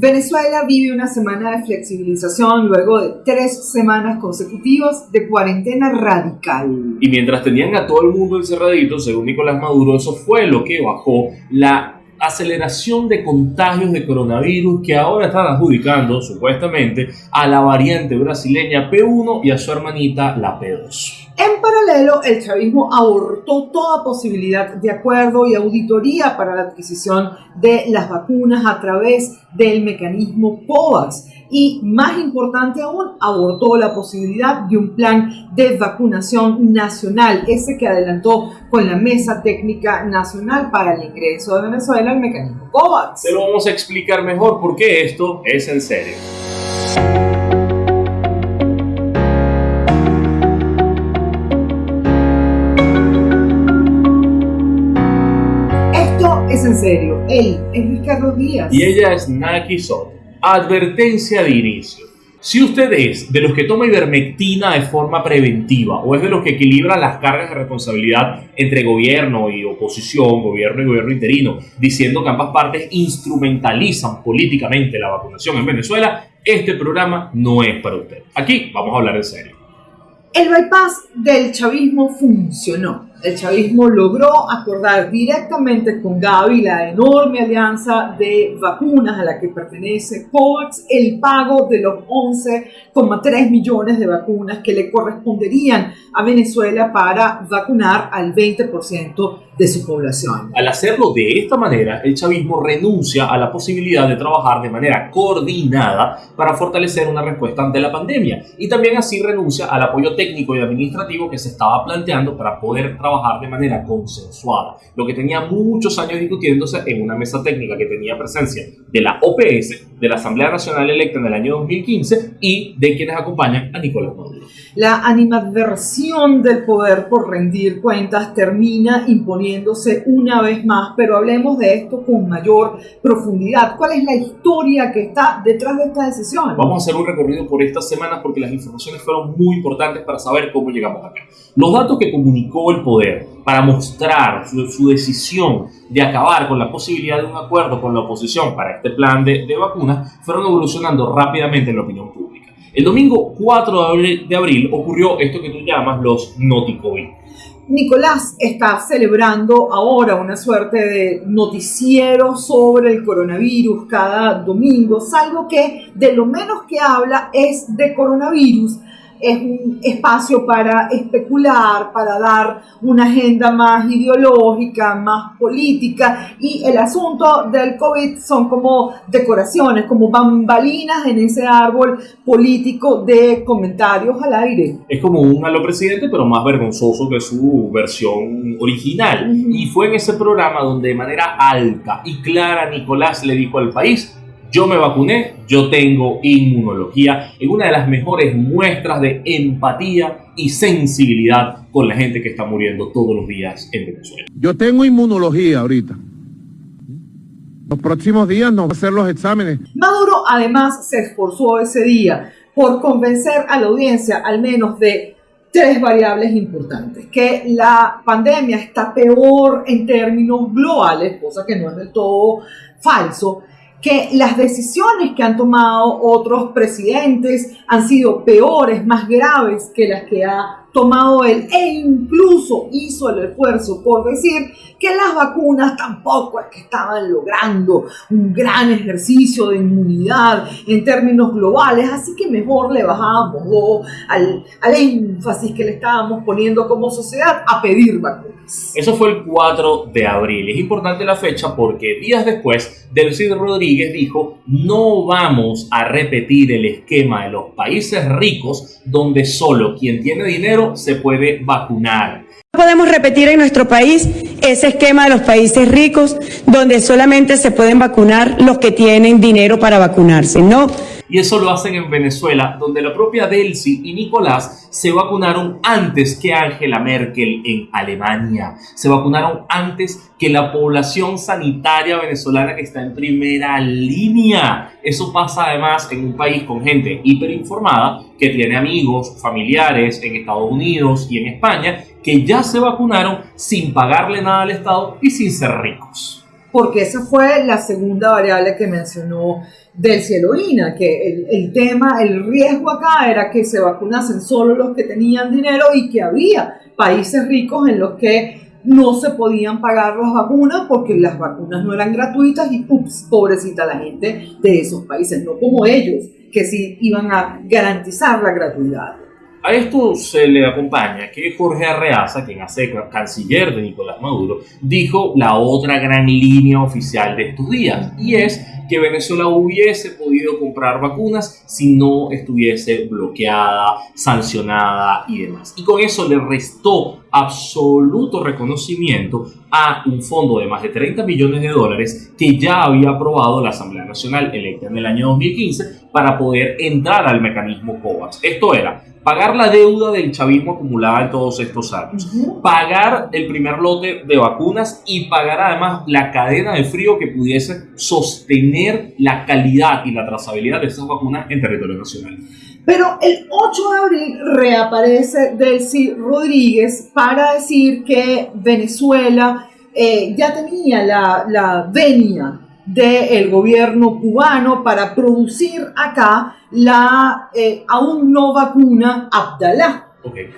Venezuela vive una semana de flexibilización luego de tres semanas consecutivas de cuarentena radical. Y mientras tenían a todo el mundo encerradito, según Nicolás Maduro, eso fue lo que bajó la aceleración de contagios de coronavirus que ahora están adjudicando supuestamente a la variante brasileña P1 y a su hermanita la P2. En paralelo, el chavismo abortó toda posibilidad de acuerdo y auditoría para la adquisición de las vacunas a través del mecanismo COVAX y, más importante aún, abortó la posibilidad de un plan de vacunación nacional, ese que adelantó con la Mesa Técnica Nacional para el ingreso de Venezuela al mecanismo COVAX. Se lo vamos a explicar mejor porque esto es en serio. Él es Ricardo Díaz. Y ella es Naki Soto. Advertencia de inicio. Si usted es de los que toma ivermectina de forma preventiva o es de los que equilibra las cargas de responsabilidad entre gobierno y oposición, gobierno y gobierno interino, diciendo que ambas partes instrumentalizan políticamente la vacunación en Venezuela, este programa no es para usted. Aquí vamos a hablar en serio. El bypass del chavismo funcionó el chavismo logró acordar directamente con Gavi la enorme alianza de vacunas a la que pertenece COVAX el pago de los 11,3 millones de vacunas que le corresponderían a Venezuela para vacunar al 20% de su población. Al hacerlo de esta manera, el chavismo renuncia a la posibilidad de trabajar de manera coordinada para fortalecer una respuesta ante la pandemia y también así renuncia al apoyo técnico y administrativo que se estaba planteando para poder trabajar de manera consensuada, lo que tenía muchos años discutiéndose en una mesa técnica que tenía presencia de la OPS, de la Asamblea Nacional electa en el año 2015 y de quienes acompañan a Nicolás Maduro. La animadversión del poder por rendir cuentas termina imponiéndose una vez más, pero hablemos de esto con mayor profundidad. ¿Cuál es la historia que está detrás de esta decisión? Vamos a hacer un recorrido por estas semanas porque las informaciones fueron muy importantes para saber cómo llegamos acá. Los datos que comunicó el poder para mostrar su, decisión de acabar con la posibilidad de un acuerdo con la oposición para este plan de, de vacunas fueron evolucionando rápidamente en la opinión pública. El domingo 4 de abril, ocurrió esto que tú llamas los noticovid. Nicolás está celebrando ahora una suerte de noticiero sobre el coronavirus cada domingo, salvo que de lo menos que habla es de coronavirus es un espacio para especular, para dar una agenda más ideológica, más política y el asunto del COVID son como decoraciones, como bambalinas en ese árbol político de comentarios al aire. Es como un malo presidente, pero más vergonzoso que su versión original. Y fue en ese programa donde de manera alta y clara Nicolás le dijo al país, yo me vacuné, yo tengo inmunología, en una de las mejores muestras de empatía y sensibilidad con la gente que está muriendo todos los días en Venezuela. Yo tengo inmunología ahorita. Los próximos días nos va a hacer los exámenes. Maduro además se esforzó ese día por convencer a la audiencia al menos de tres variables importantes. Que la pandemia está peor en términos globales, cosa que no es del todo falso que las decisiones que han tomado otros presidentes han sido peores, más graves que las que ha tomado él e incluso hizo el esfuerzo por decir que las vacunas tampoco es que estaban logrando un gran ejercicio de inmunidad en términos globales, así que mejor le bajábamos al, al énfasis que le estábamos poniendo como sociedad a pedir vacunas. Eso fue el 4 de abril. Es importante la fecha porque días después, Delcy Rodríguez dijo, no vamos a repetir el esquema de los países ricos donde solo quien tiene dinero se puede vacunar. Podemos repetir en nuestro país ese esquema de los países ricos donde solamente se pueden vacunar los que tienen dinero para vacunarse, ¿no? Y eso lo hacen en Venezuela, donde la propia Delcy y Nicolás se vacunaron antes que Angela Merkel en Alemania. Se vacunaron antes que la población sanitaria venezolana que está en primera línea. Eso pasa además en un país con gente hiperinformada que tiene amigos, familiares en Estados Unidos y en España que ya se vacunaron sin pagarle nada al Estado y sin ser ricos. Porque esa fue la segunda variable que mencionó del Cielorina, que el, el, tema, el riesgo acá era que se vacunasen solo los que tenían dinero y que había países ricos en los que no se podían pagar las vacunas porque las vacunas no eran gratuitas y ups, pobrecita la gente de esos países, no como ellos, que sí iban a garantizar la gratuidad. A esto se le acompaña que Jorge Arreaza, quien hace canciller de Nicolás Maduro, dijo la otra gran línea oficial de estos días, y es que Venezuela hubiese podido comprar vacunas si no estuviese bloqueada, sancionada y demás. Y con eso le restó absoluto reconocimiento a un fondo de más de 30 millones de dólares que ya había aprobado la Asamblea Nacional electa en el año 2015 para poder entrar al mecanismo COVAX. Esto era pagar la deuda del chavismo acumulada en todos estos años, pagar el primer lote de vacunas y pagar además la cadena de frío que pudiese sostener la calidad y la trazabilidad de esas vacunas en territorio nacional. Pero el 8 de abril reaparece Delcy Rodríguez para decir que Venezuela eh, ya tenía la, la venia del gobierno cubano para producir acá la eh, aún no vacuna Abdalá.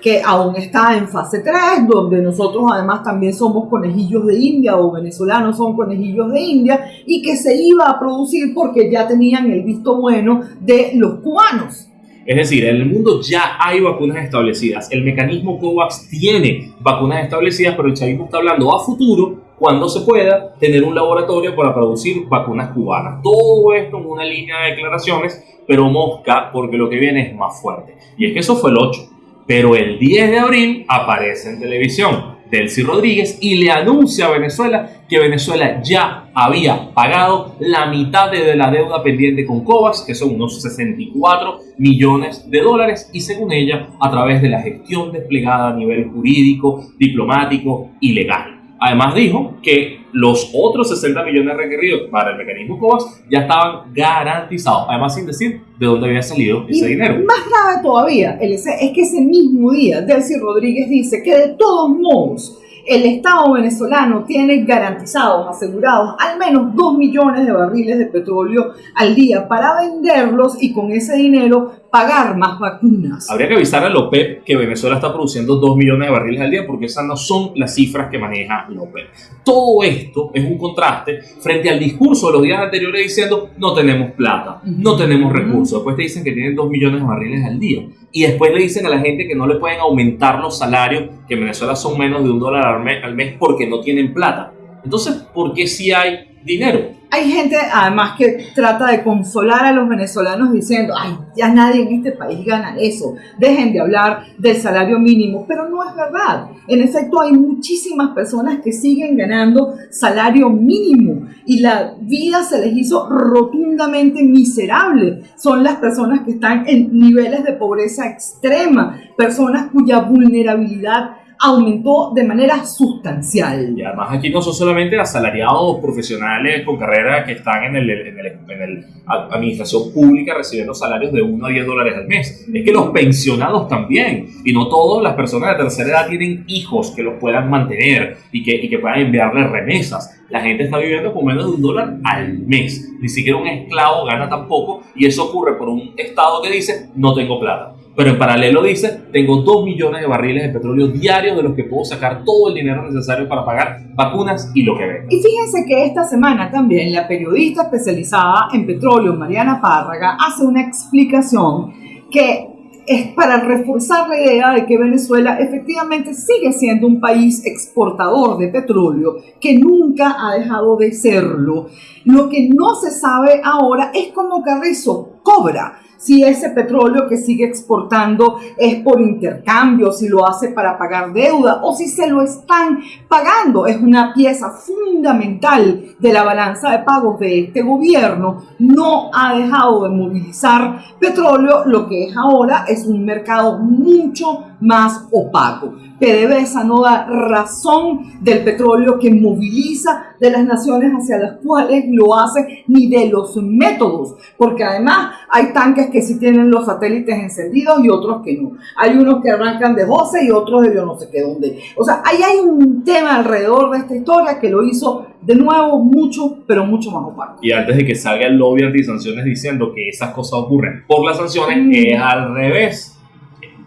que aún está en fase 3, donde nosotros además también somos conejillos de India o venezolanos son conejillos de India, y que se iba a producir porque ya tenían el visto bueno de los cubanos. Es decir, en el mundo ya hay vacunas establecidas. El mecanismo COVAX tiene vacunas establecidas, pero el chavismo está hablando a futuro cuando se pueda tener un laboratorio para producir vacunas cubanas. Todo esto en una línea de declaraciones, pero mosca porque lo que viene es más fuerte. Y es que eso fue el 8. Pero el 10 de abril aparece en televisión Delcy Rodríguez y le anuncia a Venezuela que Venezuela ya había pagado la mitad de la deuda pendiente con COVAX, que son unos 64 millones de dólares, y según ella, a través de la gestión desplegada a nivel jurídico, diplomático y legal. Además dijo que los otros 60 millones requeridos para el mecanismo COVAX ya estaban garantizados, además sin decir de dónde había salido ese dinero. Más grave todavía, es que ese mismo día Delcy Rodríguez dice que de todos modos el Estado venezolano tiene garantizados, asegurados, al menos 2 millones de barriles de petróleo al día para venderlos y con ese dinero pagar más vacunas. Habría que avisar a la OPEP que Venezuela está produciendo 2 millones de barriles al día porque esas no son las cifras que maneja la OPEP. Todo esto es un contraste frente al discurso de los días anteriores diciendo no tenemos plata, no tenemos recursos. Después te dicen que tienen 2 millones de barriles al día. Y después le dicen a la gente que no le pueden aumentar los salarios, que en Venezuela son menos de un dólar al mes, porque no tienen plata. Entonces, ¿por qué si hay dinero? Hay gente además que trata de consolar a los venezolanos diciendo, ay, ya nadie en este país gana eso, dejen de hablar del salario mínimo, pero no es verdad. En efecto, hay muchísimas personas que siguen ganando salario mínimo y la vida se les hizo rotundamente miserable. Son las personas que están en niveles de pobreza extrema, personas cuya vulnerabilidad aumentó de manera sustancial. Y además aquí no son solamente asalariados profesionales con carrera que están en el, en el, en el administración pública recibiendo salarios de 1 a 10 dólares al mes. Es que los pensionados también. Y no todas las personas de tercera edad tienen hijos que los puedan mantener y que, y que puedan enviarles remesas. La gente está viviendo con menos de un dólar al mes. Ni siquiera un esclavo gana tampoco. Y eso ocurre por un Estado que dice, no tengo plata. Pero en paralelo dice, tengo 2 millones de barriles de petróleo diarios de los que puedo sacar todo el dinero necesario para pagar vacunas y lo que venga. Y fíjense que esta semana también la periodista especializada en petróleo, Mariana Párraga, hace una explicación que es para reforzar la idea de que Venezuela efectivamente sigue siendo un país exportador de petróleo, que nunca ha dejado de serlo. Lo que no se sabe ahora es cómo Carrizo cobra si ese petróleo que sigue exportando es por intercambio, si lo hace para pagar deuda o si se lo están pagando. Es una pieza fundamental de la balanza de pagos de este gobierno. No ha dejado de movilizar petróleo, lo que es ahora es un mercado mucho más opaco. PDVSA no da razón del petróleo que moviliza de las naciones hacia las cuales lo hace, ni de los métodos, porque además hay tanques que sí tienen los satélites encendidos y otros que no. Hay unos que arrancan de 12 y otros de yo no sé qué dónde. O sea, ahí hay un tema alrededor de esta historia que lo hizo de nuevo mucho, pero mucho más opaco. Y antes de que salga el lobby anti-sanciones diciendo que esas cosas ocurren por las sanciones, Mm. es al revés.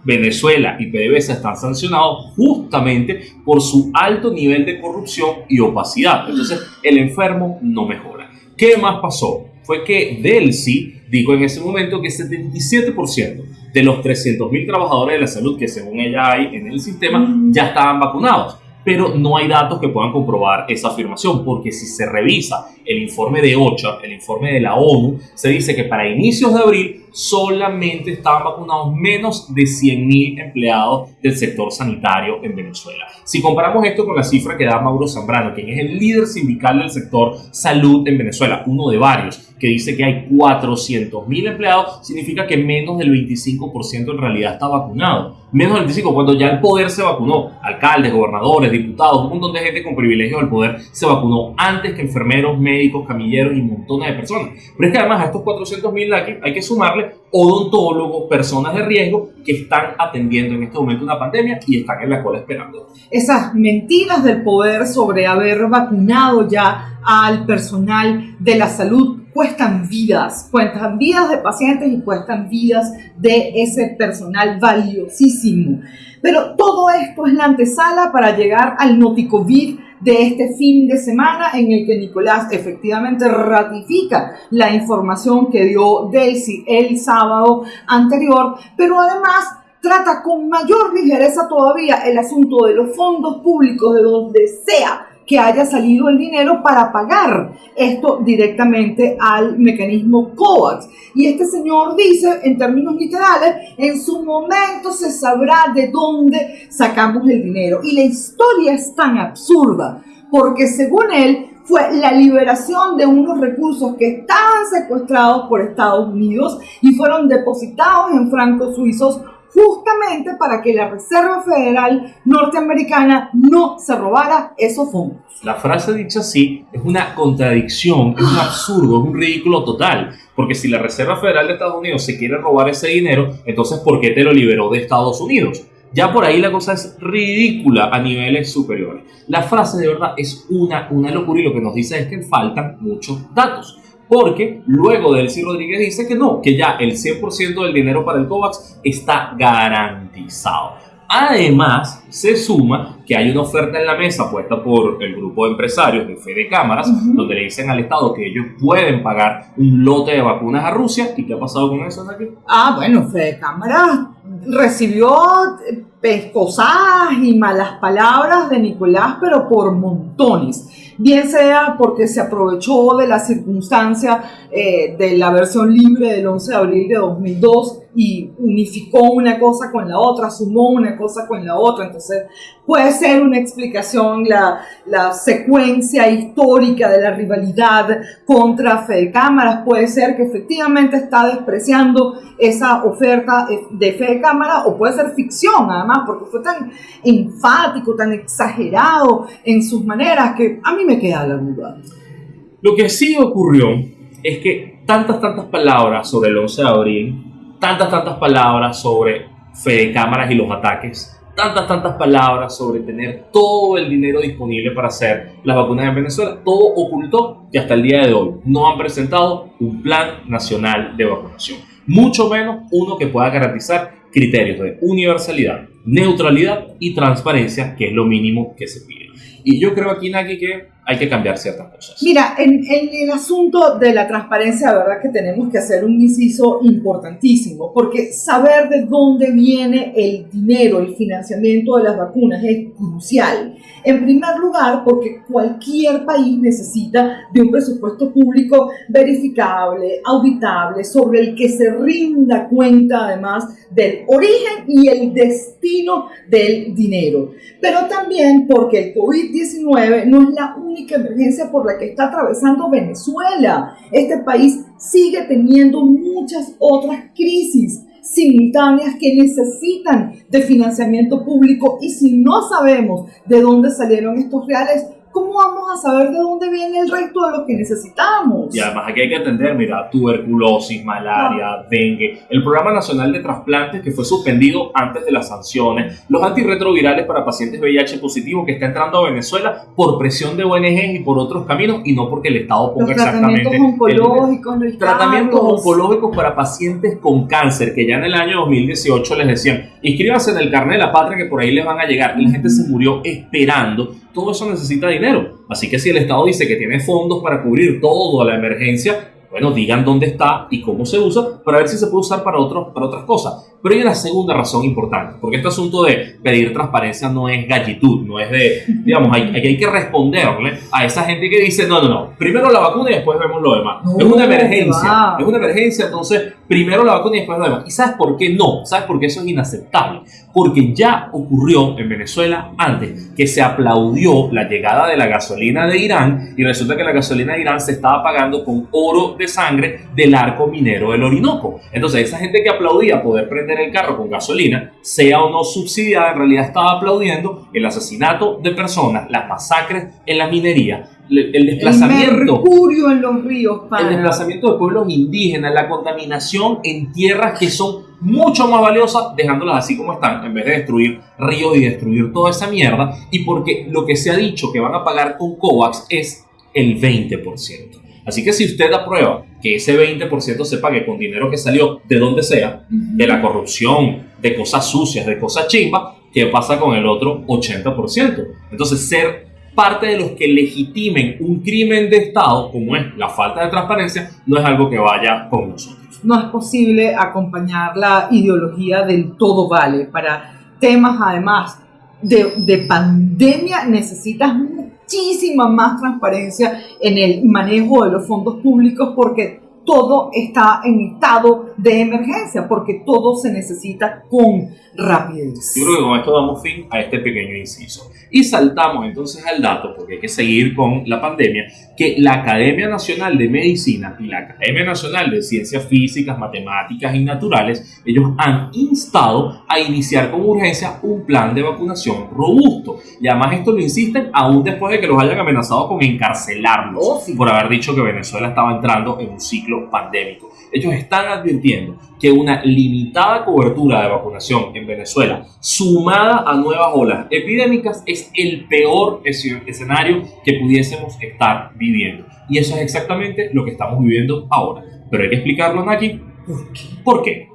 Venezuela y PDVSA están sancionados justamente por su alto nivel de corrupción y opacidad. Entonces, el enfermo no mejora. ¿Qué más pasó? Fue que Delcy dijo en ese momento que 77% de los 300.000 trabajadores de la salud que según ella hay en el sistema ya estaban vacunados. Pero no hay datos que puedan comprobar esa afirmación, porque si se revisa el informe de OCHA, el informe de la ONU, se dice que para inicios de abril solamente estaban vacunados menos de 100.000 empleados del sector sanitario en Venezuela. Si comparamos esto con la cifra que da Mauro Zambrano, quien es el líder sindical del sector salud en Venezuela, uno de varios, que dice que hay 400.000 empleados, significa que menos del 25% en realidad está vacunado. Menos del 25% cuando ya el poder se vacunó. Alcaldes, gobernadores, diputados, un montón de gente con privilegios del poder se vacunó antes que enfermeros, médicos, camilleros y montones de personas. Pero es que además a estos 400.000 hay, hay que sumarle odontólogos, personas de riesgo que están atendiendo en este momento una pandemia y están en la cola esperando. Esas mentiras del poder sobre haber vacunado ya al personal de la salud cuestan vidas, cuestan vidas de pacientes y cuestan vidas de ese personal valiosísimo. Pero todo esto es la antesala para llegar al noticovid de este fin de semana en el que Nicolás efectivamente ratifica la información que dio Daisy el sábado anterior, pero además trata con mayor ligereza todavía el asunto de los fondos públicos de donde sea que haya salido el dinero para pagar esto directamente al mecanismo COVAX. Y este señor dice, en términos literales, en su momento se sabrá de dónde sacamos el dinero. Y la historia es tan absurda, porque según él, fue la liberación de unos recursos que estaban secuestrados por Estados Unidos y fueron depositados en francos suizos justamente para que la Reserva Federal norteamericana no se robara esos fondos. La frase dicha así es una contradicción, es un absurdo, es un ridículo total. Porque si la Reserva Federal de Estados Unidos se quiere robar ese dinero, entonces ¿por qué te lo liberó de Estados Unidos? Ya por ahí la cosa es ridícula a niveles superiores. La frase de verdad es una, una locura y lo que nos dice es que faltan muchos datos. Porque luego Delcy Rodríguez dice que no, que ya el 100% del dinero para el COVAX está garantizado. Además, se suma que hay una oferta en la mesa puesta por el grupo de empresarios de Fede Cámaras, donde le dicen al Estado que ellos pueden pagar un lote de vacunas a Rusia. ¿Y qué ha pasado con eso, Naki? Ah, bueno, Fede Cámara recibió eh, pescosadas y malas palabras de Nicolás, pero por montones. Bien sea porque se aprovechó de la circunstancia eh, de la versión libre del 11 de abril de 2002 y unificó una cosa con la otra, sumó una cosa con la otra. Entonces, puede ser una explicación la, la secuencia histórica de la rivalidad contra Fede Cámaras. Puede ser que efectivamente está despreciando esa oferta de Fede Cámara o puede ser ficción, además, porque fue tan enfático, tan exagerado en sus maneras que a mí me queda la duda. Lo que sí ocurrió es que tantas, tantas palabras sobre el 11 de abril, tantas, tantas palabras sobre Fede Cámaras y los ataques, tantas, tantas palabras sobre tener todo el dinero disponible para hacer las vacunas en Venezuela, todo ocultó que hasta el día de hoy no han presentado un plan nacional de vacunación. Mucho menos uno que pueda garantizar criterios de universalidad, neutralidad y transparencia, que es lo mínimo que se pide. Y yo creo aquí, Naki, que hay que cambiar ciertas cosas. Mira, en, en el asunto de la transparencia, la verdad que tenemos que hacer un inciso importantísimo, porque saber de dónde viene el dinero, el financiamiento de las vacunas es crucial. En primer lugar, porque cualquier país necesita de un presupuesto público verificable, auditable, sobre el que se rinda cuenta además del origen y el destino del dinero. Pero también porque el COVID-19 no es la única emergencia por la que está atravesando Venezuela. Este país sigue teniendo muchas otras crisis simultáneas que necesitan de financiamiento público y si no sabemos de dónde salieron estos reales, ¿cómo a saber de dónde viene el resto de lo que necesitamos? Y además aquí hay que atender, mira, tuberculosis, malaria, Ah. dengue, el Programa Nacional de Trasplantes que fue suspendido antes de las sanciones, los antirretrovirales para pacientes VIH positivos que está entrando a Venezuela por presión de ONG y por otros caminos y no porque el Estado Los ponga tratamientos exactamente el dinero. oncológicos, Luis Tratamientos Carlos. oncológicos para pacientes con cáncer, que ya en el año 2018 les decían, inscríbanse en el carnet de la patria que por ahí les van a llegar. Y la gente se murió esperando. Todo eso necesita dinero. Así que si el Estado dice que tiene fondos para cubrir toda la emergencia, bueno, digan dónde está y cómo se usa para ver si se puede usar para, otros, para otras cosas. Pero hay una segunda razón importante, porque este asunto de pedir transparencia no es gallitud, no es de, digamos, hay, hay, que responderle a esa gente que dice, no, no, no, primero la vacuna y después vemos lo demás. No, es una emergencia, es una emergencia, entonces primero la vacuna y después lo demás. ¿Y sabes por qué no? ¿Sabes por qué eso es inaceptable? Porque ya ocurrió en Venezuela antes que se aplaudió la llegada de la gasolina de Irán y resulta que la gasolina de Irán se estaba pagando con oro de sangre del arco minero del Orinoco. Entonces esa gente que aplaudía poder prender el carro con gasolina, sea o no subsidiada, en realidad estaba aplaudiendo el asesinato de personas, las masacres en la minería, el, el El desplazamiento mercurio en los ríos, el pana. desplazamiento de pueblos indígenas, la contaminación en tierras que son mucho más valiosas, dejándolas así como están, en vez de destruir ríos y destruir toda esa mierda, y porque lo que se ha dicho que van a pagar con COVAX es el 20%. Así que si usted aprueba que ese 20% se pague con dinero que salió de donde sea, de la corrupción, de cosas sucias, de cosas chimbas, ¿qué pasa con el otro 80%? Entonces, ser parte de los que legitimen un crimen de Estado, como es la falta de transparencia, no es algo que vaya con nosotros. no es posible acompañar la ideología del todo vale. Para temas, además, de, de pandemia necesitas muchísima más transparencia en el manejo de los fondos públicos porque todo está en estado de emergencia, porque todo se necesita con rapidez. Yo creo que con esto damos fin a este pequeño inciso. Y saltamos entonces al dato, porque hay que seguir con la pandemia, que la Academia Nacional de Medicina y la Academia Nacional de Ciencias Físicas, Matemáticas y Naturales, ellos han instado a iniciar con urgencia un plan de vacunación robusto. Y además esto lo insisten aún después de que los hayan amenazado con encarcelarlos Oh, sí. por haber dicho que Venezuela estaba entrando en un ciclo pandémico. Ellos están advirtiendo que una limitada cobertura de vacunación en Venezuela, sumada a nuevas olas epidémicas, es el peor esce- escenario que pudiésemos estar viviendo. Y eso es exactamente lo que estamos viviendo ahora. Pero hay que explicarlo, Naki. ¿Por qué?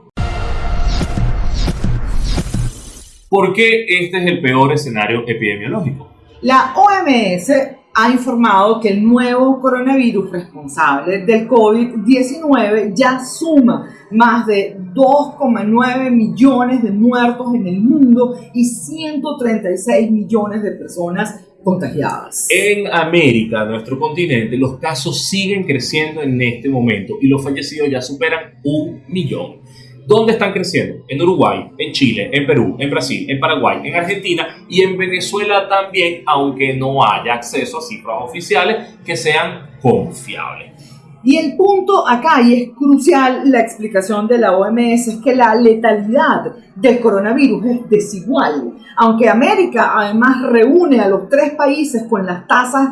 ¿Por qué este es el peor escenario epidemiológico? La OMS ha informado que el nuevo coronavirus responsable del COVID-19 ya suma más de 2,9 millones de muertos en el mundo y 136 millones de personas contagiadas. En América, nuestro continente, los casos siguen creciendo en este momento y los fallecidos ya superan un millón. ¿Dónde están creciendo? En Uruguay, en Chile, en Perú, en Brasil, en Paraguay, en Argentina y en Venezuela también, aunque no haya acceso a cifras oficiales que sean confiables. Y el punto acá, y es crucial la explicación de la OMS, es que la letalidad del coronavirus es desigual. Aunque América además reúne a los tres países con las tasas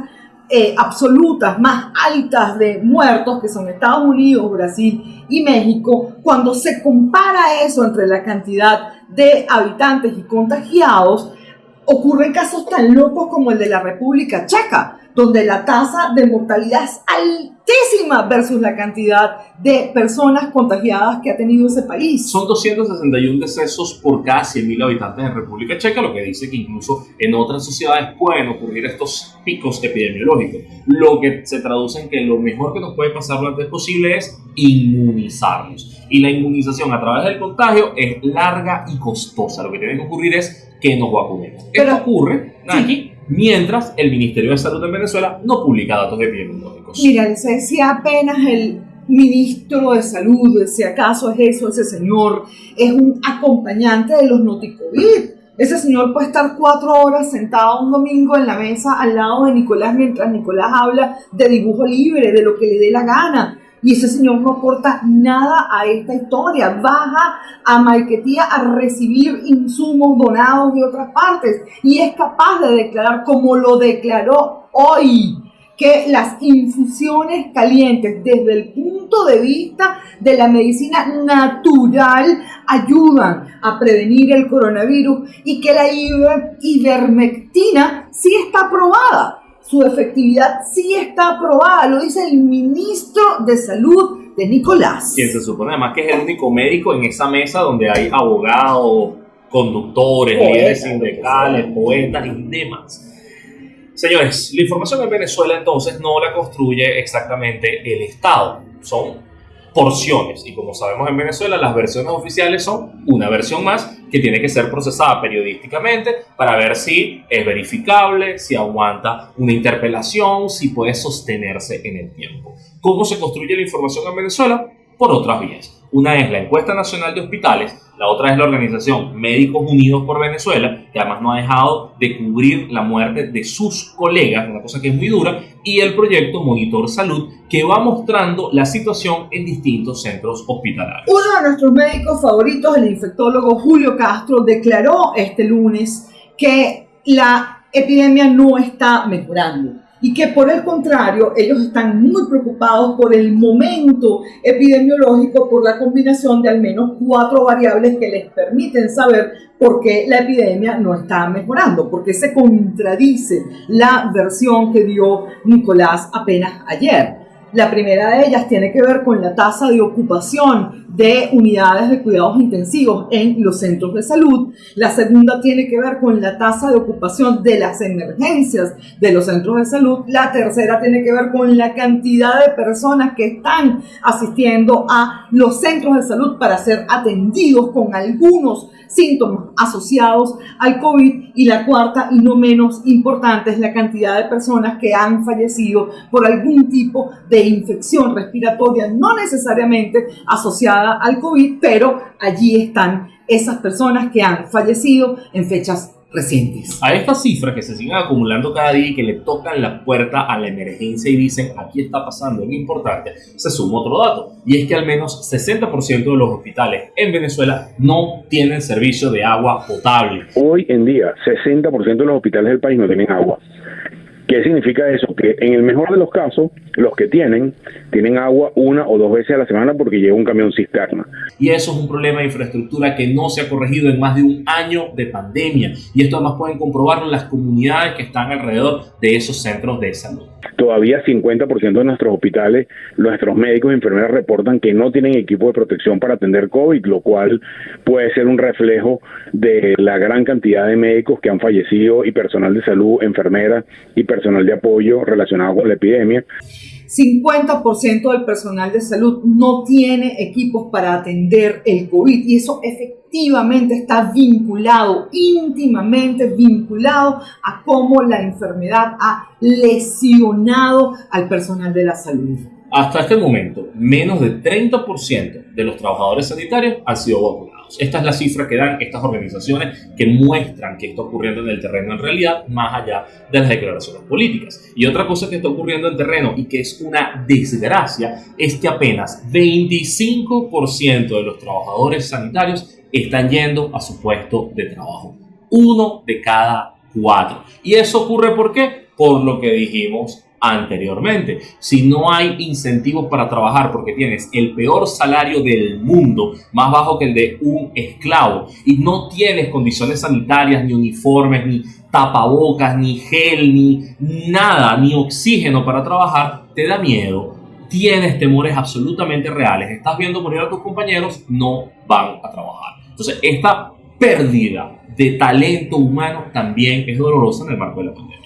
eh, absolutas más altas de muertos, que son Estados Unidos, Brasil y México, cuando se compara eso entre la cantidad de habitantes y contagiados, ocurren casos tan locos como el de la República Checa, donde la tasa de mortalidad es altísima versus la cantidad de personas contagiadas que ha tenido ese país. Son 261 decesos por cada 100.000 habitantes en República Checa, lo que dice que incluso en otras sociedades pueden ocurrir estos picos epidemiológicos, lo que se traduce en que lo mejor que nos puede pasar lo antes posible es inmunizarnos. Y la inmunización a través del contagio es larga y costosa. Lo que tiene que ocurrir es que nos vacunemos. Pero- Esto ocurre aquí mientras el Ministerio de Salud en Venezuela no publica datos epidemiológicos. Mira, se decía apenas el ministro de salud, si acaso es eso, ese señor es un acompañante de los noticovid. Ese señor puede estar cuatro horas sentado un domingo en la mesa al lado de Nicolás mientras Nicolás habla de dibujo libre, de lo que le dé la gana. Y ese señor no aporta nada a esta historia. Baja a Maiquetía a recibir insumos donados de otras partes y es capaz de declarar como lo declaró hoy que las infusiones calientes desde el punto de vista de la medicina natural ayudan a prevenir el coronavirus y que la ivermectina sí está aprobada. Su efectividad sí está aprobada, lo dice el ministro de Salud de Nicolás. Quien se supone además que es el único médico en esa mesa donde hay abogados, conductores, líderes sindicales, poetas y demás. Señores, la información en Venezuela entonces no la construye exactamente el Estado, son porciones y como sabemos en Venezuela las versiones oficiales son una versión más que tiene que ser procesada periodísticamente para ver si es verificable, si aguanta una interpelación, si puede sostenerse en el tiempo. ¿Cómo se construye la información en Venezuela? Por otras vías. Una es la encuesta nacional de hospitales, la otra es la organización Médicos Unidos por Venezuela, que además no ha dejado de cubrir la muerte de sus colegas, una cosa que es muy dura, y el proyecto Monitor Salud, que va mostrando la situación en distintos centros hospitalarios. Uno de nuestros médicos favoritos, el infectólogo Julio Castro, declaró este lunes que la epidemia no está mejorando y que por el contrario ellos están muy preocupados por el momento epidemiológico, por la combinación de al menos cuatro variables que les permiten saber por qué la epidemia no está mejorando, porque se contradice la versión que dio Nicolás apenas ayer. La primera de ellas tiene que ver con la tasa de ocupación de unidades de cuidados intensivos en los centros de salud. La segunda tiene que ver con la tasa de ocupación de las emergencias de los centros de salud. La tercera tiene que ver con la cantidad de personas que están asistiendo a los centros de salud para ser atendidos con algunos síntomas asociados al COVID. Y la cuarta y no menos importante es la cantidad de personas que han fallecido por algún tipo de infección respiratoria, no necesariamente asociada al COVID, pero allí están esas personas que han fallecido en fechas recientes. A estas cifras que se siguen acumulando cada día y que le tocan la puerta a la emergencia y dicen aquí está pasando algo importante, se suma otro dato y es que al menos 60% de los hospitales en Venezuela no tienen servicio de agua potable. Hoy en día 60% de los hospitales del país no tienen agua. ¿Qué significa eso? Que en el mejor de los casos, los que tienen, tienen agua una o dos veces a la semana porque llega un camión cisterna. Y eso es un problema de infraestructura que no se ha corregido en más de un año de pandemia. Y esto además pueden comprobarlo las comunidades que están alrededor de esos centros de salud. Todavía 50% de nuestros hospitales, nuestros médicos y enfermeras reportan que no tienen equipo de protección para atender COVID, lo cual puede ser un reflejo de la gran cantidad de médicos que han fallecido y personal de salud, enfermeras y personal de apoyo relacionado con la epidemia. 50% del personal de salud no tiene equipos para atender el COVID y eso efectivamente está vinculado, íntimamente vinculado a cómo la enfermedad ha lesionado al personal de la salud. Hasta este momento, menos de 30% de los trabajadores sanitarios han sido vacunados. Esta es la cifra que dan estas organizaciones que muestran que está ocurriendo en el terreno en realidad, más allá de las declaraciones políticas. Y otra cosa que está ocurriendo en terreno y que es una desgracia es que apenas 25% de los trabajadores sanitarios están yendo a su puesto de trabajo. Uno de cada cuatro. ¿Y eso ocurre por qué? Por lo que dijimos anteriormente. Si no hay incentivos para trabajar porque tienes el peor salario del mundo, más bajo que el de un esclavo, y no tienes condiciones sanitarias, ni uniformes, ni tapabocas, ni gel, ni nada, ni oxígeno para trabajar, te da miedo. Tienes temores absolutamente reales, estás viendo morir a tus compañeros, no van a trabajar. Entonces, esta pérdida de talento humano también es dolorosa en el marco de la pandemia.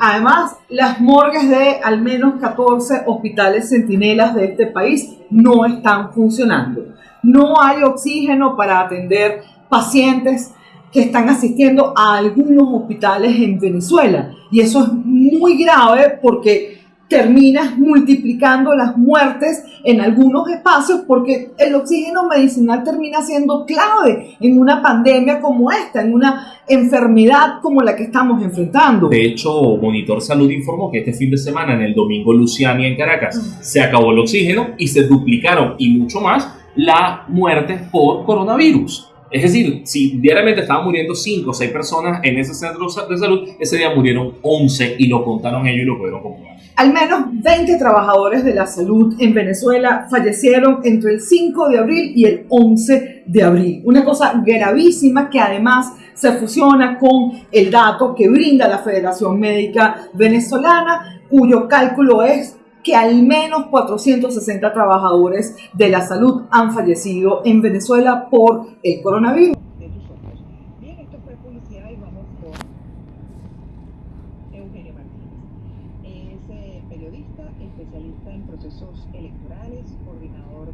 Además, las morgues de al menos 14 hospitales centinelas de este país no están funcionando. No hay oxígeno para atender pacientes que están asistiendo a algunos hospitales en Venezuela. Y eso es muy grave porque terminas multiplicando las muertes en algunos espacios porque el oxígeno medicinal termina siendo clave en una pandemia como esta, en una enfermedad como la que estamos enfrentando. De hecho, Monitor Salud informó que este fin de semana en el Domingo Luciani en Caracas se acabó el oxígeno y se duplicaron y mucho más las muertes por coronavirus. Es decir, si diariamente estaban muriendo 5 o 6 personas en ese centro de salud, ese día murieron 11 y lo contaron ellos y lo pudieron comprobar. Al menos 20 trabajadores de la salud en Venezuela fallecieron entre el 5 de abril y el 11 de abril. Una cosa gravísima que además se fusiona con el dato que brinda la Federación Médica Venezolana, cuyo cálculo es que al menos 460 trabajadores de la salud han fallecido en Venezuela por el coronavirus. Bien, esto fue publicidad y vamos con Eugenio Martínez. Es eh, periodista, especialista en procesos electorales, coordinador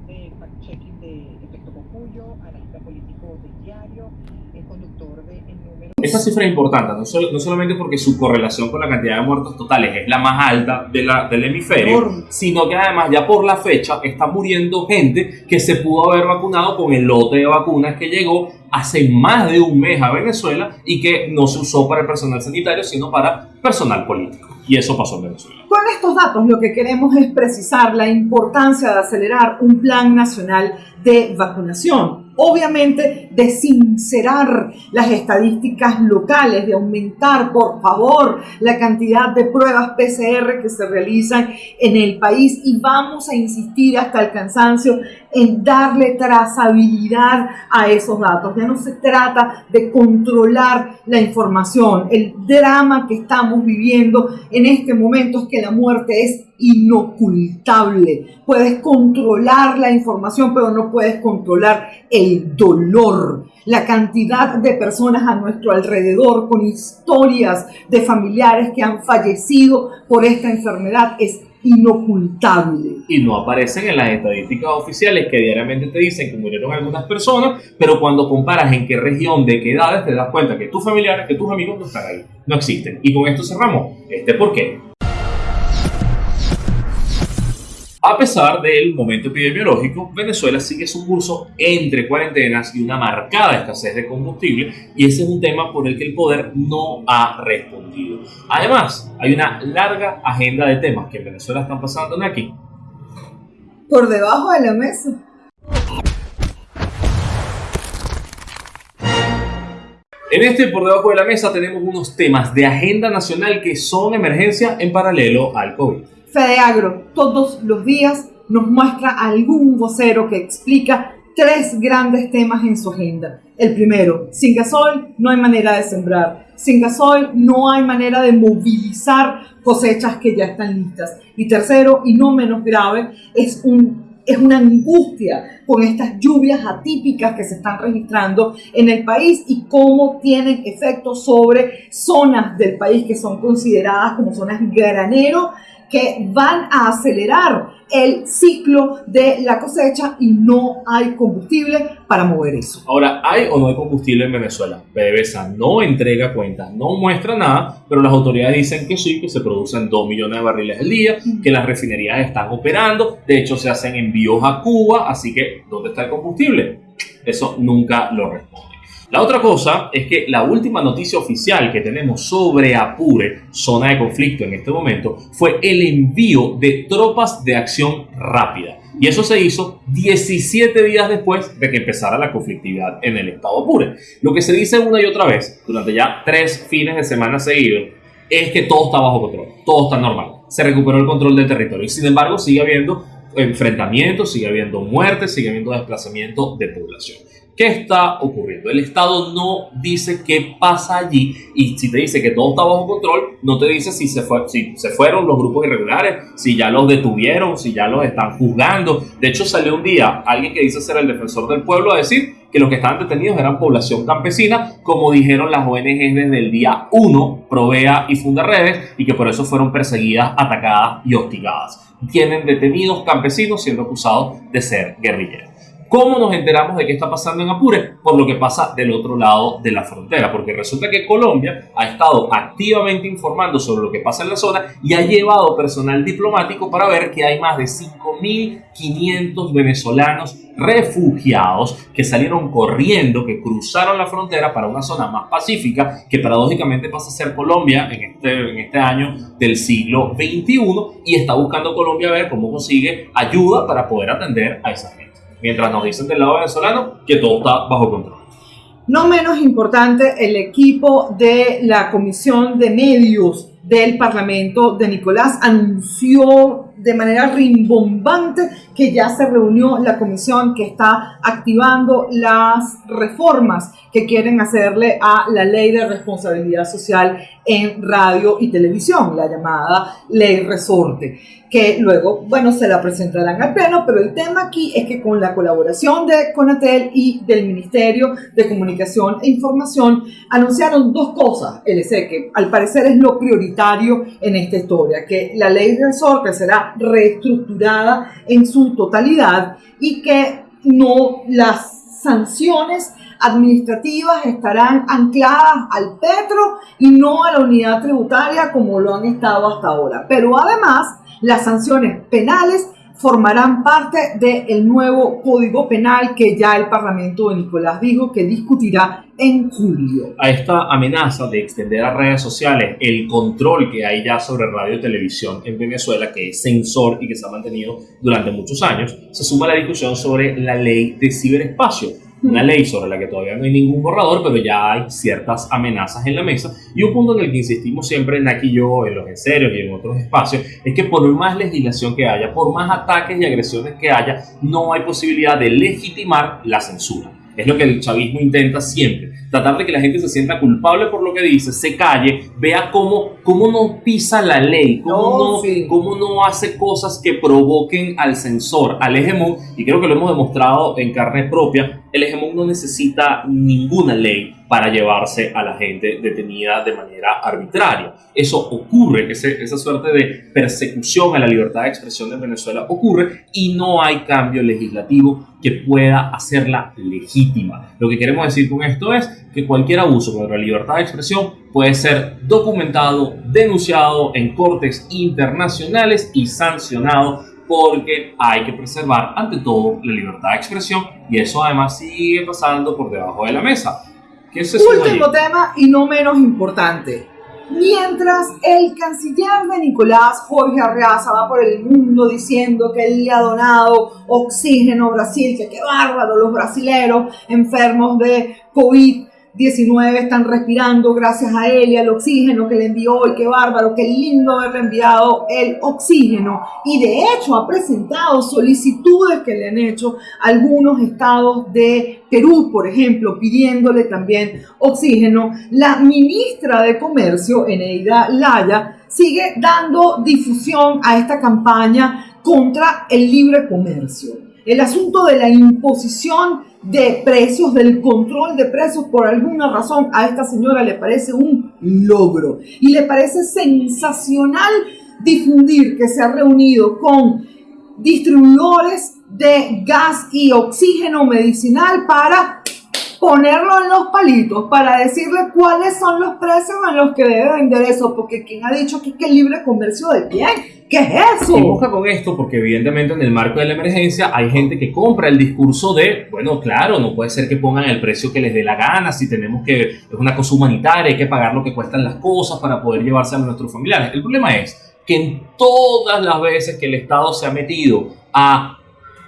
de fact-checking de Efecto Cocuyo, analista político de Diario, es conductor de El Número. Esta cifra es importante, no, sol- no solamente porque su correlación con la cantidad de muertos totales es la más alta de la- del hemisferio, Enorme. sino que además ya por la fecha está muriendo gente que se pudo haber vacunado con el lote de vacunas que llegó hace más de un mes a Venezuela y que no se usó para el personal sanitario, sino para personal político. Y eso pasó en Venezuela. Con estos datos lo que queremos es precisar la importancia de acelerar un plan nacional de vacunación. Obviamente de sincerar las estadísticas locales, de aumentar por favor la cantidad de pruebas PCR que se realizan en el país y vamos a insistir hasta el cansancio en darle trazabilidad a esos datos. Ya no se trata de controlar la información. El drama que estamos viviendo en este momento es que la muerte es inocultable. Puedes controlar la información, pero no puedes controlar el dolor. La cantidad de personas a nuestro alrededor con historias de familiares que han fallecido por esta enfermedad es inocultable. y no aparecen en las estadísticas oficiales que diariamente te dicen que murieron algunas personas, pero cuando comparas en qué región, de qué edades, te das cuenta que tus familiares, que tus amigos no están ahí, no existen. Y con esto cerramos este por qué. A pesar del momento epidemiológico, Venezuela sigue su curso entre cuarentenas y una marcada escasez de combustible, y ese es un tema por el que el poder no ha respondido. Además, hay una larga agenda de temas que en Venezuela están pasando aquí Por debajo de la mesa. En este por debajo de la mesa tenemos unos temas de agenda nacional que son emergencia en paralelo al COVID. Fedeagro todos los días nos muestra algún vocero que explica tres grandes temas en su agenda. El primero, sin gasoil no hay manera de sembrar. Sin gasoil no hay manera de movilizar cosechas que ya están listas. Y tercero, y no menos grave, es un es una angustia con estas lluvias atípicas que se están registrando en el país y cómo tienen efectos sobre zonas del país que son consideradas como zonas granero que van a acelerar el ciclo de la cosecha y no hay combustible para mover eso. Ahora, ¿hay o no hay combustible en Venezuela? PDVSA no entrega cuentas, no muestra nada, pero las autoridades dicen que sí, que se producen 2 millones de barriles al día, que las refinerías están operando, de hecho se hacen envíos a Cuba, así que ¿dónde está el combustible? Eso nunca lo responde. La otra cosa es que la última noticia oficial que tenemos sobre Apure, zona de conflicto en este momento, fue el envío de tropas de acción rápida. Y eso se hizo 17 días después de que empezara la conflictividad en el estado Apure. Lo que se dice una y otra vez, durante ya tres fines de semana seguidos, es que todo está bajo control, todo está normal. Se recuperó el control del territorio y sin embargo sigue habiendo enfrentamientos, sigue habiendo muertes, sigue habiendo desplazamiento de población. ¿Qué está ocurriendo? El Estado no dice qué pasa allí y si te dice que todo está bajo control, no te dice si se, fueron los grupos irregulares, si ya los detuvieron, si ya los están juzgando. De hecho, salió un día alguien que dice ser el defensor del pueblo a decir que los que estaban detenidos eran población campesina, como dijeron las ONGs desde el día 1, Provea y Fundaredes, y que por eso fueron perseguidas, atacadas y hostigadas. Tienen detenidos campesinos siendo acusados de ser guerrilleros. ¿Cómo nos enteramos de qué está pasando en Apure? Por lo que pasa del otro lado de la frontera, porque resulta que Colombia ha estado activamente informando sobre lo que pasa en la zona y ha llevado personal diplomático para ver que hay más de 5.500 venezolanos refugiados que salieron corriendo, que cruzaron la frontera para una zona más pacífica, que paradójicamente pasa a ser Colombia en este, en este año del siglo XXI y está buscando Colombia a ver cómo consigue ayuda para poder atender a esa gente. Mientras nos dicen del lado venezolano que todo está bajo control. No menos importante, el equipo de la Comisión de Medios del Parlamento de Nicolás anunció de manera rimbombante que ya se reunió la comisión que está activando las reformas que quieren hacerle a la ley de responsabilidad social en radio y televisión, la llamada ley resorte, que luego, bueno, se la presentarán al pleno, pero el tema aquí es que con la colaboración de Conatel y del Ministerio de Comunicación e Información anunciaron dos cosas, LC, que al parecer es lo prioritario en esta historia, que la ley resorte será reestructurada en su totalidad y que no las sanciones administrativas estarán ancladas al petro y no a la unidad tributaria como lo han estado hasta ahora. Pero además, las sanciones penales formarán parte del nuevo Código Penal que ya el Parlamento de Nicolás dijo que discutirá en julio. A esta amenaza de extender a redes sociales el control que hay ya sobre radio y televisión en Venezuela, que es censor y que se ha mantenido durante muchos años, se suma la discusión sobre la ley de ciberespacio una ley sobre la que todavía no hay ningún borrador, pero ya hay ciertas amenazas en la mesa. Y un punto en el que insistimos siempre en aquí yo, en los en serios y en otros espacios, es que por más legislación que haya, por más ataques y agresiones que haya, no hay posibilidad de legitimar la censura. Es lo que el chavismo intenta siempre tratar de que la gente se sienta culpable por lo que dice, se calle, vea cómo, cómo no pisa la ley, cómo no, cómo no hace cosas que provoquen al censor, al hegemón, y creo que lo hemos demostrado en carne propia, el hegemón no necesita ninguna ley para llevarse a la gente detenida de manera arbitraria. Eso ocurre, esa suerte de persecución a la libertad de expresión en Venezuela ocurre y no hay cambio legislativo que pueda hacerla legítima. Lo que queremos decir con esto es que cualquier abuso contra la libertad de expresión puede ser documentado, denunciado en cortes internacionales y sancionado porque hay que preservar ante todo la libertad de expresión y eso además sigue pasando por debajo de la mesa. Último tema y no menos importante. Mientras el canciller de Nicolás, Jorge Arreaza, va por el mundo diciendo que él le ha donado oxígeno a Brasil, que qué bárbaro los brasileros enfermos de COVID 19 están respirando gracias a él y al oxígeno que le envió y qué bárbaro, qué lindo haberle enviado el oxígeno. Y de hecho ha presentado solicitudes que le han hecho algunos estados de Perú, por ejemplo, pidiéndole también oxígeno. La ministra de Comercio, Eneida Laya, sigue dando difusión a esta campaña contra el libre comercio. El asunto de la imposición de precios, del control de precios, por alguna razón a esta señora le parece un logro. Y le parece sensacional difundir que se ha reunido con distribuidores de gas y oxígeno medicinal para ponerlo en los palitos, para decirle cuáles son los precios en los que debe vender eso, porque quien ha dicho que que libre comercio de bien ¿Qué es eso? Y busca con esto porque evidentemente en el marco de la emergencia hay gente que compra el discurso de, bueno, claro, no puede ser que pongan el precio que les dé la gana, si tenemos que, es una cosa humanitaria, hay que pagar lo que cuestan las cosas para poder llevarse a nuestros familiares. El problema es que en todas las veces que el Estado se ha metido a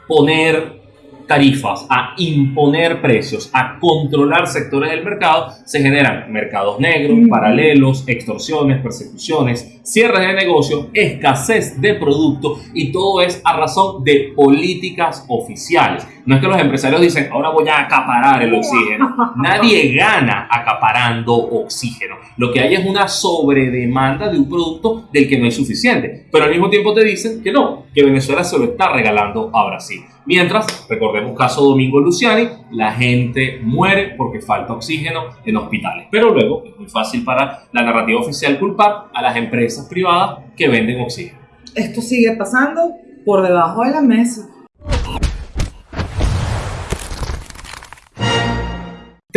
poner tarifas, a imponer precios, a controlar sectores del mercado, se generan mercados negros, paralelos, extorsiones, persecuciones, cierres de negocio, escasez de producto y todo es a razón de políticas oficiales. No es que los empresarios dicen, ahora voy a acaparar el oxígeno. Nadie gana acaparando oxígeno. Lo que hay es una sobredemanda de un producto del que no es suficiente. Pero al mismo tiempo te dicen que no, que Venezuela se lo está regalando a Brasil. Mientras, recordemos caso Domingo Luciani, la gente muere porque falta oxígeno en hospitales. Pero luego es muy fácil para la narrativa oficial culpar a las empresas privadas que venden oxígeno. Esto sigue pasando por debajo de la mesa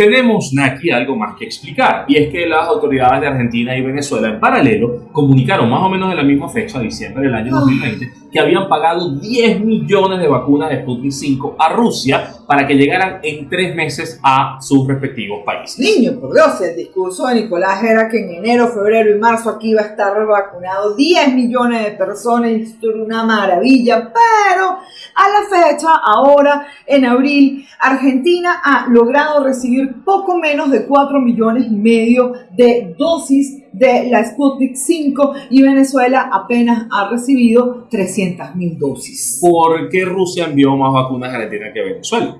tenemos, Naki, algo más que explicar, y es que las autoridades de Argentina y Venezuela en paralelo comunicaron más o menos en la misma fecha, diciembre del año 2020, que habían pagado 10 millones de vacunas de Sputnik 5 a Rusia para que llegaran en tres meses a sus respectivos países. Niño, por Dios, el discurso de Nicolás era que en enero, febrero y marzo aquí iba a estar vacunado 10 millones de personas, y esto era una maravilla, pero a la fecha, ahora en abril, Argentina ha logrado recibir poco menos de 4 millones y medio de dosis de la Sputnik 5 y Venezuela apenas ha recibido 300 mil dosis. ¿Por qué Rusia envió más vacunas a Argentina que Venezuela?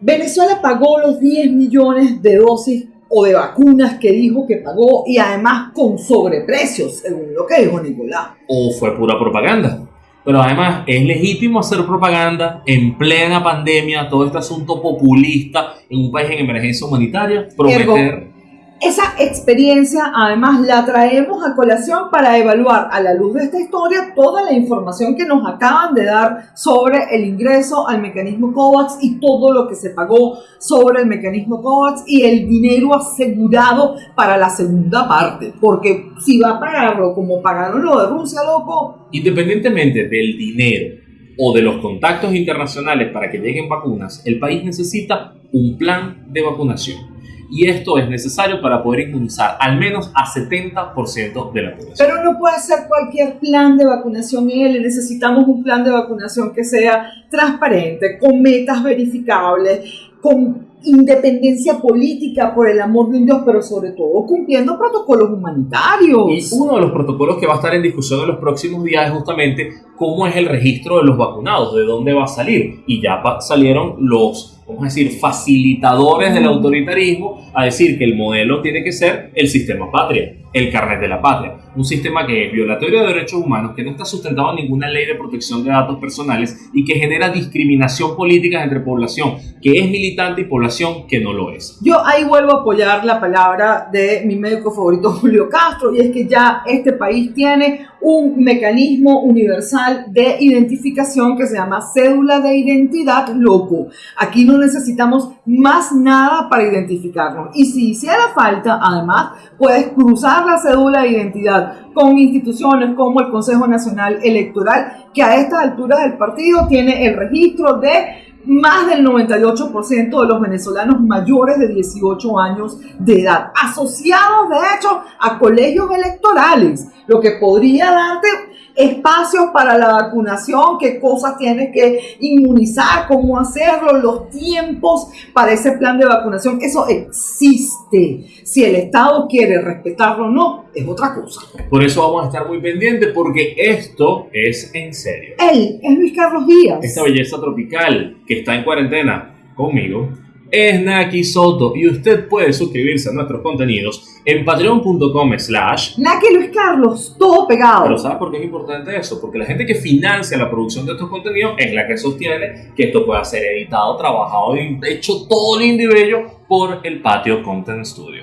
Venezuela pagó los 10 millones de dosis o de vacunas que dijo que pagó y además con sobreprecios, según lo que dijo Nicolás. ¿O fue pura propaganda? Pero además es legítimo hacer propaganda en plena pandemia, todo este asunto populista en un país en emergencia humanitaria, prometer... Esa experiencia además la traemos a colación para evaluar a la luz de esta historia toda la información que nos acaban de dar sobre el ingreso al mecanismo COVAX y todo lo que se pagó sobre el mecanismo COVAX y el dinero asegurado para la segunda parte. Porque si va a pagarlo como pagaron lo de Rusia, loco. Independientemente del dinero o de los contactos internacionales para que lleguen vacunas, el país necesita un plan de vacunación y esto es necesario para poder inmunizar al menos a 70% de la población. Pero no puede ser cualquier plan de vacunación, él necesitamos un plan de vacunación que sea transparente, con metas verificables, con independencia política, por el amor de Dios, pero sobre todo cumpliendo protocolos humanitarios. Y uno de los protocolos que va a estar en discusión en los próximos días es justamente cómo es el registro de los vacunados, de dónde va a salir. Y ya salieron los vamos a decir, facilitadores del autoritarismo a decir que el modelo tiene que ser el sistema patria, el carnet de la patria, un sistema que es violatorio de derechos humanos, que no está sustentado en ninguna ley de protección de datos personales y que genera discriminación política entre población que es militante y población que no lo es. Yo ahí vuelvo a apoyar la palabra de mi médico favorito Julio Castro y es que ya este país tiene un mecanismo universal de identificación que se llama cédula de identidad loco. Aquí no necesitamos más nada para identificarnos. Y si hiciera falta, además, puedes cruzar la cédula de identidad con instituciones como el Consejo Nacional Electoral, que a estas alturas del partido tiene el registro de más del 98% de los venezolanos mayores de 18 años de edad, asociados de hecho a colegios electorales, lo que podría darte espacios para la vacunación, qué cosas tienes que inmunizar, cómo hacerlo, los tiempos para ese plan de vacunación. Eso existe. Si el Estado quiere respetarlo o no, es otra cosa. Por eso vamos a estar muy pendientes porque esto es en serio. Él es Luis Carlos Díaz. Esta belleza tropical que está en cuarentena conmigo es Naki Soto y usted puede suscribirse a nuestros contenidos en patreon.com slash Naki Luis Carlos, todo pegado. Pero ¿sabes por qué es importante eso? Porque la gente que financia la producción de estos contenidos es la que sostiene que esto pueda ser editado, trabajado y hecho todo lindo y bello por el Patio Content Studio.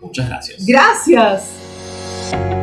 Muchas gracias. Gracias.